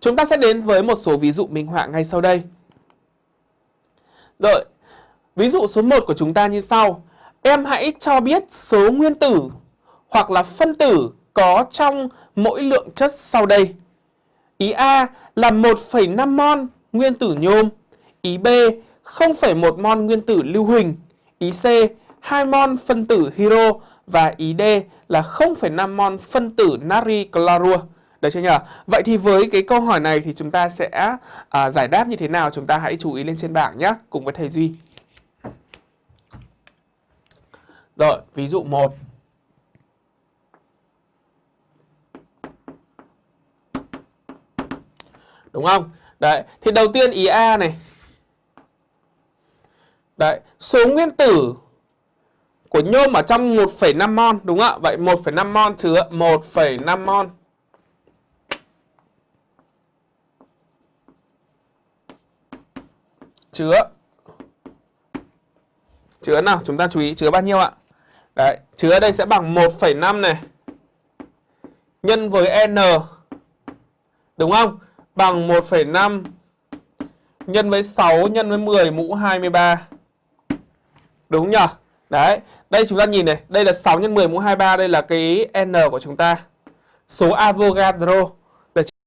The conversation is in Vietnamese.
Chúng ta sẽ đến với một số ví dụ minh họa ngay sau đây. Rồi, ví dụ số 1 của chúng ta như sau. Em hãy cho biết số nguyên tử hoặc là phân tử có trong mỗi lượng chất sau đây. Ý A là 1,5 mol nguyên tử nhôm. Ý B 0,1 mol nguyên tử lưu huỳnh. Ý C 2 mol phân tử hiro và ý D là 0,5 mol phân tử natri clorua. Được chưa nhỉ? Vậy thì với cái câu hỏi này thì chúng ta sẽ à, giải đáp như thế nào? Chúng ta hãy chú ý lên trên bảng nhé, cùng với thầy Duy. Rồi, ví dụ 1. Đúng không? Đấy, thì đầu tiên ý A này. Đấy, số nguyên tử của nhôm ở trong 1,5 mol đúng không ạ? Vậy 1,5 mol chứa 1,5 mol. Chứa Chứa nào? Chúng ta chú ý chứa bao nhiêu ạ? Đấy, chứa ở đây sẽ bằng 1,5 này nhân với n đúng không? Bằng 1,5 nhân với 6 nhân với 10 mũ 23. Đúng nhỉ? Đấy, đây chúng ta nhìn này, đây là 6 nhân 10 mũ 23, đây là cái n của chúng ta. Số Avogadro.